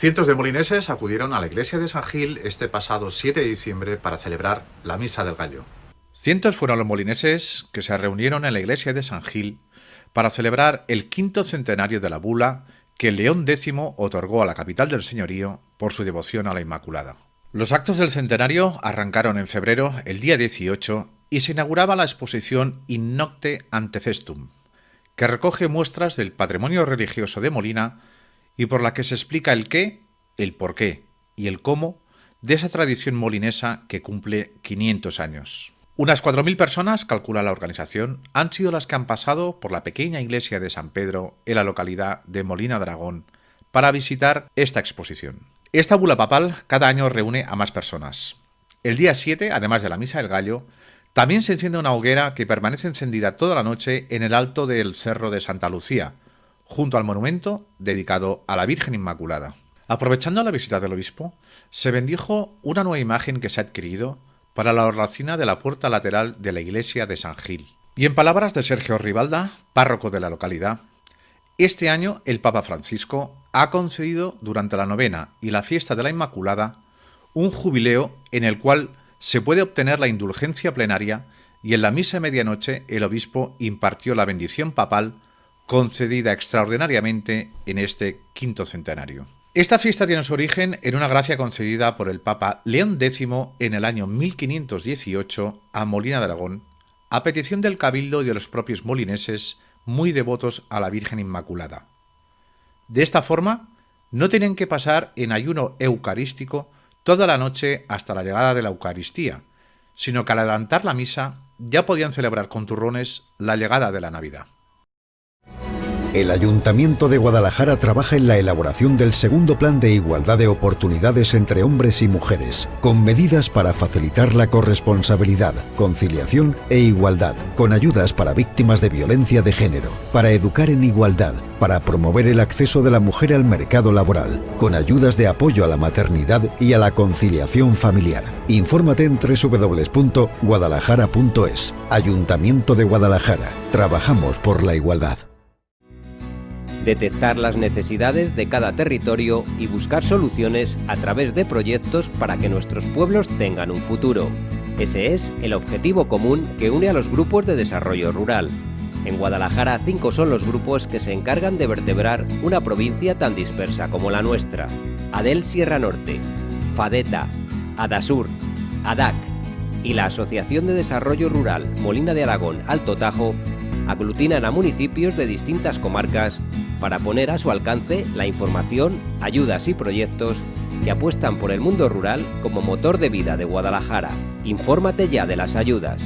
Cientos de molineses acudieron a la iglesia de San Gil este pasado 7 de diciembre para celebrar la Misa del Gallo. Cientos fueron los molineses que se reunieron en la iglesia de San Gil para celebrar el quinto centenario de la bula que León X otorgó a la capital del señorío por su devoción a la Inmaculada. Los actos del centenario arrancaron en febrero, el día 18, y se inauguraba la exposición In Nocte ante Festum, que recoge muestras del patrimonio religioso de Molina y por la que se explica el qué, el por qué y el cómo de esa tradición molinesa que cumple 500 años. Unas 4.000 personas, calcula la organización, han sido las que han pasado por la pequeña iglesia de San Pedro en la localidad de Molina Dragón para visitar esta exposición. Esta bula papal cada año reúne a más personas. El día 7, además de la Misa del Gallo, también se enciende una hoguera que permanece encendida toda la noche en el alto del Cerro de Santa Lucía, junto al monumento dedicado a la Virgen Inmaculada. Aprovechando la visita del obispo, se bendijo una nueva imagen que se ha adquirido para la hornacina de la puerta lateral de la iglesia de San Gil. Y en palabras de Sergio Rivalda, párroco de la localidad, este año el Papa Francisco ha concedido durante la novena y la fiesta de la Inmaculada un jubileo en el cual se puede obtener la indulgencia plenaria y en la misa de medianoche el obispo impartió la bendición papal concedida extraordinariamente en este quinto centenario. Esta fiesta tiene su origen en una gracia concedida por el Papa León X en el año 1518 a Molina de Aragón, a petición del cabildo y de los propios molineses muy devotos a la Virgen Inmaculada. De esta forma, no tienen que pasar en ayuno eucarístico toda la noche hasta la llegada de la Eucaristía, sino que al adelantar la misa ya podían celebrar con turrones la llegada de la Navidad. El Ayuntamiento de Guadalajara trabaja en la elaboración del segundo plan de igualdad de oportunidades entre hombres y mujeres, con medidas para facilitar la corresponsabilidad, conciliación e igualdad, con ayudas para víctimas de violencia de género, para educar en igualdad, para promover el acceso de la mujer al mercado laboral, con ayudas de apoyo a la maternidad y a la conciliación familiar. Infórmate en www.guadalajara.es. Ayuntamiento de Guadalajara. Trabajamos por la igualdad detectar las necesidades de cada territorio y buscar soluciones a través de proyectos para que nuestros pueblos tengan un futuro. Ese es el objetivo común que une a los grupos de desarrollo rural. En Guadalajara, cinco son los grupos que se encargan de vertebrar una provincia tan dispersa como la nuestra. Adel Sierra Norte, FADETA, ADASUR, ADAC y la Asociación de Desarrollo Rural Molina de Aragón Alto Tajo aglutinan a municipios de distintas comarcas para poner a su alcance la información, ayudas y proyectos que apuestan por el mundo rural como motor de vida de Guadalajara. Infórmate ya de las ayudas.